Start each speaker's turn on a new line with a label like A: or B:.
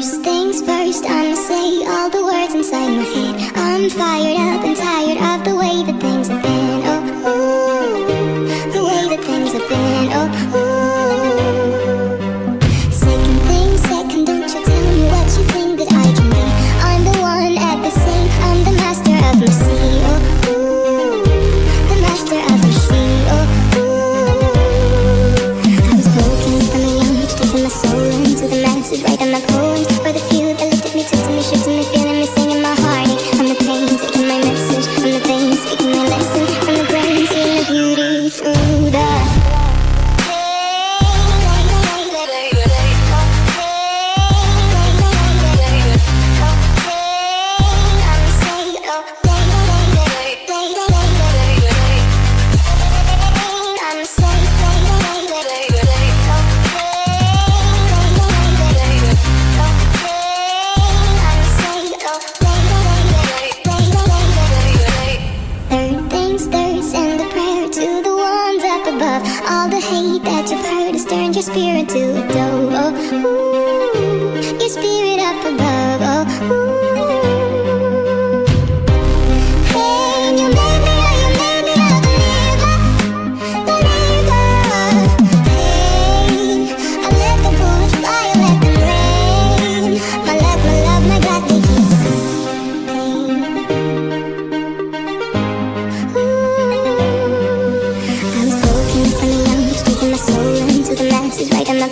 A: First things first, I'ma say all the words inside my head. I'm fired up and tired of the way that things have been. Oh, ooh, the way that things have been. Oh, ooh. Second thing, second, don't you tell me what you think that I can be. I'm the one at the I'm the master of mercy. Oh, the master of mercy. Oh. I was broken from a young age, taking my soul into the masses, my poems Third things third, send a prayer to the ones up above. All the hate that you've heard has turned your spirit to a dove. Oh, ooh, your spirit up above. I was broken from